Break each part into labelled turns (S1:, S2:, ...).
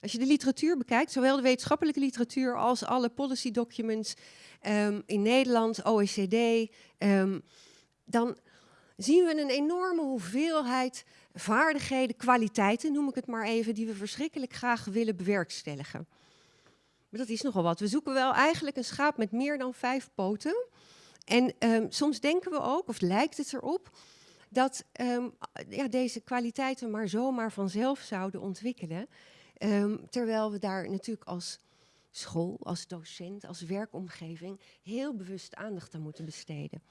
S1: Als je de literatuur bekijkt, zowel de wetenschappelijke literatuur als alle policy documents ehm, in Nederland, OECD, ehm, dan zien we een enorme hoeveelheid vaardigheden, kwaliteiten, noem ik het maar even, die we verschrikkelijk graag willen bewerkstelligen. Maar dat is nogal wat. We zoeken wel eigenlijk een schaap met meer dan vijf poten. En um, soms denken we ook, of lijkt het erop, dat ja, deze kwaliteiten maar zomaar vanzelf zouden ontwikkelen. Um, terwijl we daar natuurlijk als school, als docent, als werkomgeving heel bewust aandacht aan moeten besteden.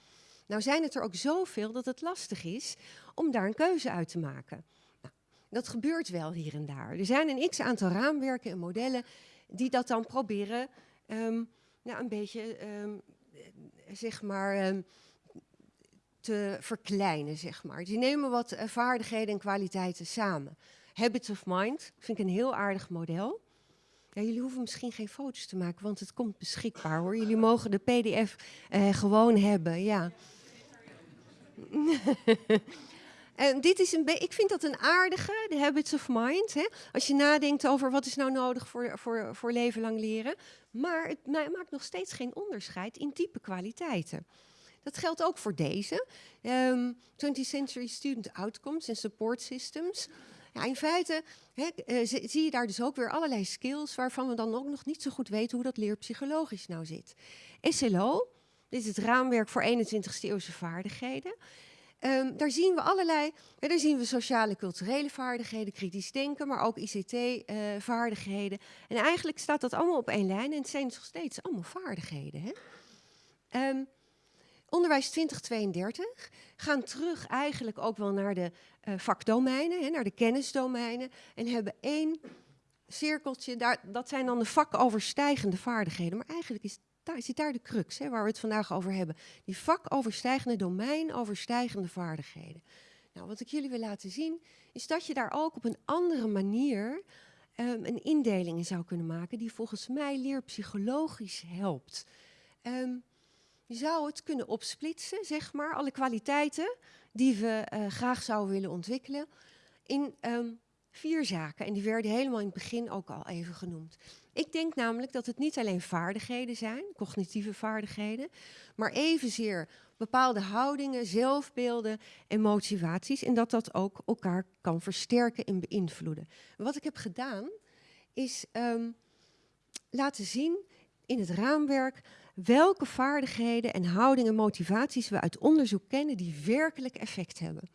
S1: Nou zijn het er ook zoveel dat het lastig is om daar een keuze uit te maken. Nou, dat gebeurt wel hier en daar. Er zijn een x-aantal raamwerken en modellen die dat dan proberen um, nou, een beetje, um, zeg maar, te verkleinen, zeg maar. Die nemen wat uh, vaardigheden en kwaliteiten samen. Habits of Mind vind ik een heel aardig model. Ja, jullie hoeven misschien geen foto's te maken, want het komt beschikbaar hoor. Jullie mogen de pdf uh, gewoon hebben, ja. En dit is een ik vind dat een aardige, de habits of mind. Hè? Als je nadenkt over wat is nou nodig voor, voor, voor leven lang leren. Maar het maakt nog steeds geen onderscheid in type kwaliteiten. Dat geldt ook voor deze. Um, ehm, 20th Century Student Outcomes en Support Systems. In feite uh, zie je daar dus ook weer allerlei skills waarvan we dan ook nog niet zo goed weten hoe dat leerpsychologisch nou zit. SLO, dit is het raamwerk voor 21ste eeuwse vaardigheden. Um, daar zien we allerlei, daar zien we sociale culturele vaardigheden, kritisch denken, maar ook ICT-vaardigheden. Uh, en eigenlijk staat dat allemaal op één lijn en het zijn nog steeds allemaal vaardigheden. Hè? Um, onderwijs 2032 gaan terug eigenlijk ook wel naar de uh, vakdomeinen, hè, naar de kennisdomeinen en hebben één cirkeltje, daar, dat zijn dan de vakoverstijgende vaardigheden. Maar eigenlijk is daar zit daar de crux hè, waar we het vandaag over hebben. Die vakoverstijgende, domeinoverstijgende vaardigheden. Nou, wat ik jullie wil laten zien, is dat je daar ook op een andere manier um, een indeling in zou kunnen maken, die volgens mij leerpsychologisch helpt. Um, je zou het kunnen opsplitsen, zeg maar, alle kwaliteiten die we uh, graag zouden willen ontwikkelen, in um, vier zaken. En die werden helemaal in het begin ook al even genoemd. Ik denk namelijk dat het niet alleen vaardigheden zijn, cognitieve vaardigheden, maar evenzeer bepaalde houdingen, zelfbeelden en motivaties. En dat dat ook elkaar kan versterken en beïnvloeden. Wat ik heb gedaan is um, laten zien in het raamwerk welke vaardigheden en houdingen en motivaties we uit onderzoek kennen die werkelijk effect hebben.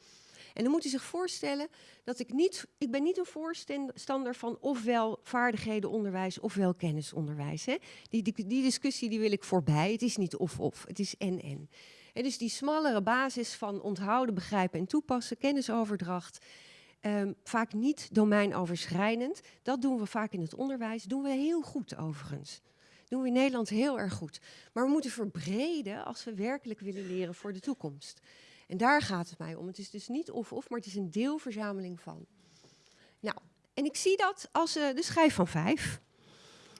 S1: En dan moet u zich voorstellen dat ik niet, ik ben niet een voorstander van ofwel vaardighedenonderwijs ofwel kennisonderwijs. Hè. Die, die, discussie die wil ik voorbij. Het is niet of-of, het is en-en. En dus die smallere basis van onthouden, begrijpen en toepassen, kennisoverdracht, um, vaak niet domeinoverschrijdend. Dat doen we vaak in het onderwijs, doen we heel goed overigens doen we in Nederland heel erg goed. Maar we moeten verbreden als we werkelijk willen leren voor de toekomst. En daar gaat het mij om. Het is dus niet of-of, maar het is een deelverzameling van. Nou, en ik zie dat als uh, de schijf van vijf,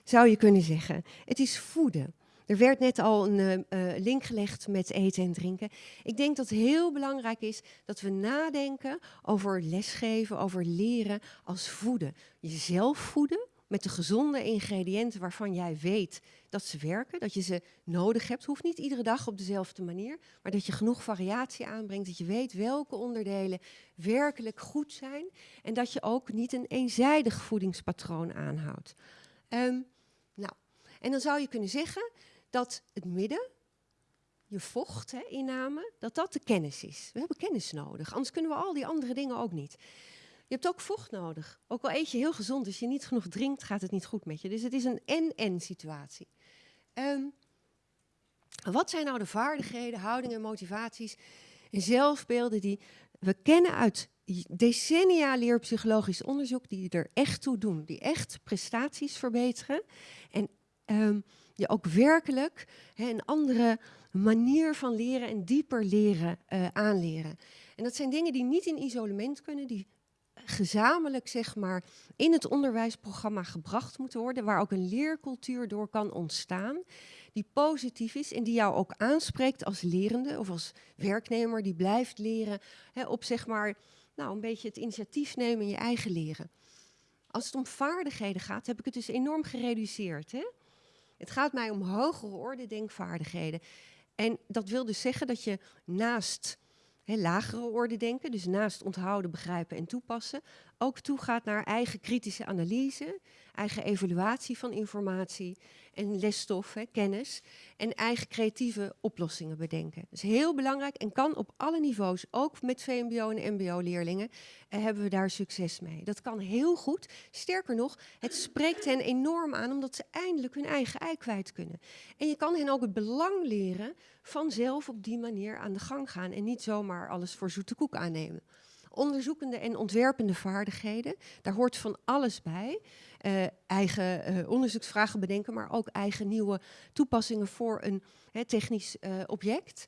S1: zou je kunnen zeggen. Het is voeden. Er werd net al een uh, link gelegd met eten en drinken. Ik denk dat het heel belangrijk is dat we nadenken over lesgeven, over leren als voeden. Jezelf voeden, met de gezonde ingrediënten waarvan jij weet dat ze werken, dat je ze nodig hebt. Hoeft niet iedere dag op dezelfde manier, maar dat je genoeg variatie aanbrengt, dat je weet welke onderdelen werkelijk goed zijn en dat je ook niet een eenzijdig voedingspatroon aanhoudt. Um, nou, en dan zou je kunnen zeggen dat het midden, je vocht, inname, dat dat de kennis is. We hebben kennis nodig, anders kunnen we al die andere dingen ook niet. Je hebt ook vocht nodig. Ook al eet je heel gezond, als je niet genoeg drinkt, gaat het niet goed met je. Dus het is een en-en situatie. Um, wat zijn nou de vaardigheden, houdingen, motivaties en zelfbeelden die we kennen uit decennia leerpsychologisch onderzoek, die er echt toe doen, die echt prestaties verbeteren en um, je ook werkelijk een andere manier van leren en dieper leren uh, aanleren. En dat zijn dingen die niet in isolement kunnen, die gezamenlijk zeg maar, in het onderwijsprogramma gebracht moeten worden, waar ook een leercultuur door kan ontstaan, die positief is en die jou ook aanspreekt als lerende of als werknemer die blijft leren hè, op zeg maar, nou, een beetje het initiatief nemen in je eigen leren. Als het om vaardigheden gaat, heb ik het dus enorm gereduceerd. Hè? Het gaat mij om hogere orde denkvaardigheden. En dat wil dus zeggen dat je naast lagere orde denken, dus naast onthouden, begrijpen en toepassen, ook toegaat naar eigen kritische analyse, eigen evaluatie van informatie en lesstof, kennis en eigen creatieve oplossingen bedenken. Dat is heel belangrijk en kan op alle niveaus, ook met VMBO en MBO-leerlingen, eh, hebben we daar succes mee. Dat kan heel goed. Sterker nog, het spreekt hen enorm aan omdat ze eindelijk hun eigen ei kwijt kunnen. En je kan hen ook het belang leren van zelf op die manier aan de gang gaan en niet zomaar alles voor zoete koek aannemen onderzoekende en ontwerpende vaardigheden. Daar hoort van alles bij. Uh, eigen uh, onderzoeksvragen bedenken, maar ook eigen nieuwe toepassingen voor een technisch uh, object.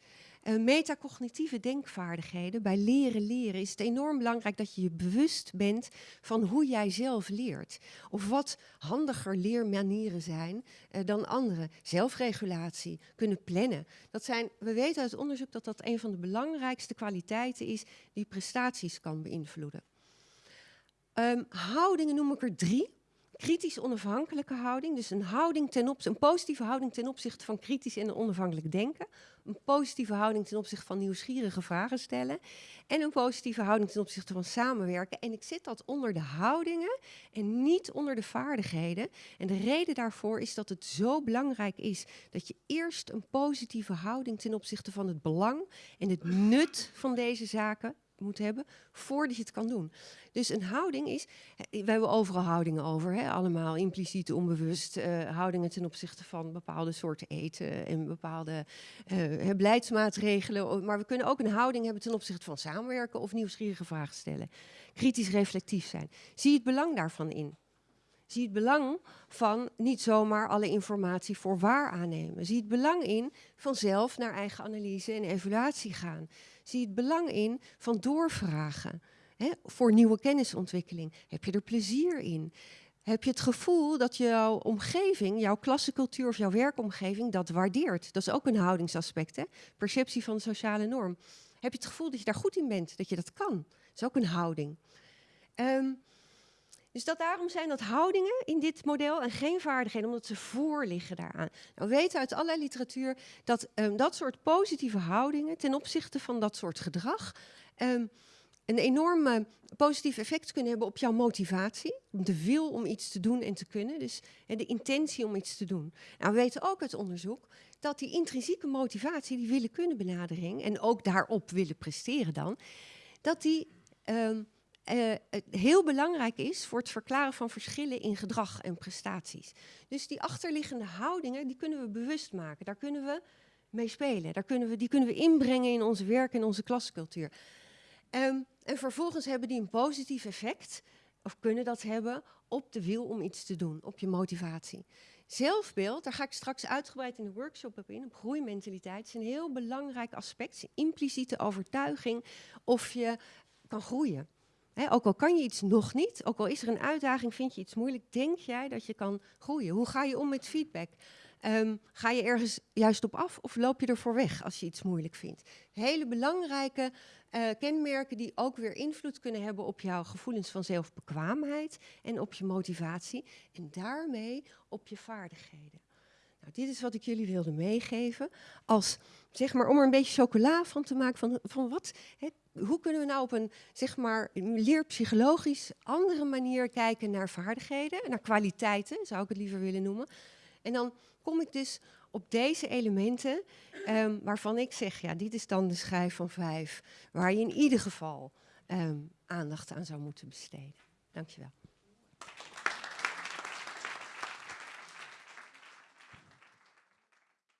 S1: metacognitieve denkvaardigheden. Bij leren leren is het enorm belangrijk dat je je bewust bent van hoe jij zelf leert. Of wat handiger leermanieren zijn dan andere. Zelfregulatie, kunnen plannen. Dat zijn, we weten uit onderzoek dat dat een van de belangrijkste kwaliteiten is die prestaties kan beïnvloeden. Um, houdingen noem ik er drie kritisch onafhankelijke houding. Dus een, houding ten opzichte, een positieve houding ten opzichte van kritisch en onafhankelijk denken. Een positieve houding ten opzichte van nieuwsgierige vragen stellen. En een positieve houding ten opzichte van samenwerken. En ik zit dat onder de houdingen en niet onder de vaardigheden. En de reden daarvoor is dat het zo belangrijk is dat je eerst een positieve houding ten opzichte van het belang en het nut van deze zaken moet hebben voordat je het kan doen. Dus een houding is, we hebben overal houdingen over, hè, allemaal impliciet, onbewust, uh, houdingen ten opzichte van bepaalde soorten eten en bepaalde uh, beleidsmaatregelen. Maar we kunnen ook een houding hebben ten opzichte van samenwerken of nieuwsgierige vragen stellen. Kritisch reflectief zijn. Zie het belang daarvan in. Zie het belang van niet zomaar alle informatie voor waar aannemen. Zie het belang in van zelf naar eigen analyse en evaluatie gaan. Zie het belang in van doorvragen hè, voor nieuwe kennisontwikkeling. Heb je er plezier in? Heb je het gevoel dat jouw omgeving, jouw klassencultuur of jouw werkomgeving dat waardeert? Dat is ook een houdingsaspect, hè? perceptie van de sociale norm. Heb je het gevoel dat je daar goed in bent, dat je dat kan? Dat is ook een houding. Um, dus dat daarom zijn dat houdingen in dit model en geen vaardigheden, omdat ze voor liggen daaraan. Nou, we weten uit allerlei literatuur dat um, dat soort positieve houdingen ten opzichte van dat soort gedrag um, een enorm positief effect kunnen hebben op jouw motivatie, de wil om iets te doen en te kunnen, dus uh, de intentie om iets te doen. Nou, we weten ook uit onderzoek dat die intrinsieke motivatie, die willen kunnen benadering en ook daarop willen presteren dan, dat die um, uh, heel belangrijk is voor het verklaren van verschillen in gedrag en prestaties. Dus die achterliggende houdingen, die kunnen we bewust maken. Daar kunnen we mee spelen. Daar kunnen we, die kunnen we inbrengen in onze werk en onze klascultuur. Um, en vervolgens hebben die een positief effect, of kunnen dat hebben, op de wil om iets te doen, op je motivatie. Zelfbeeld, daar ga ik straks uitgebreid in de workshop op in, op groeimentaliteit, is een heel belangrijk aspect, impliciete overtuiging of je kan groeien ook al kan je iets nog niet, ook al is er een uitdaging, vind je iets moeilijk, denk jij dat je kan groeien? Hoe ga je om met feedback? Um, ga je ergens juist op af of loop je ervoor weg als je iets moeilijk vindt? Hele belangrijke uh, kenmerken die ook weer invloed kunnen hebben op jouw gevoelens van zelfbekwaamheid en op je motivatie en daarmee op je vaardigheden. Nou, dit is wat ik jullie wilde meegeven als, zeg maar, om er een beetje chocola van te maken van, van wat, hoe kunnen we nou op een zeg maar, leerpsychologisch andere manier kijken naar vaardigheden, naar kwaliteiten, zou ik het liever willen noemen. En dan kom ik dus op deze elementen um, waarvan ik zeg, ja, dit is dan de schijf van vijf, waar je in ieder geval um, aandacht aan zou moeten besteden. Dankjewel.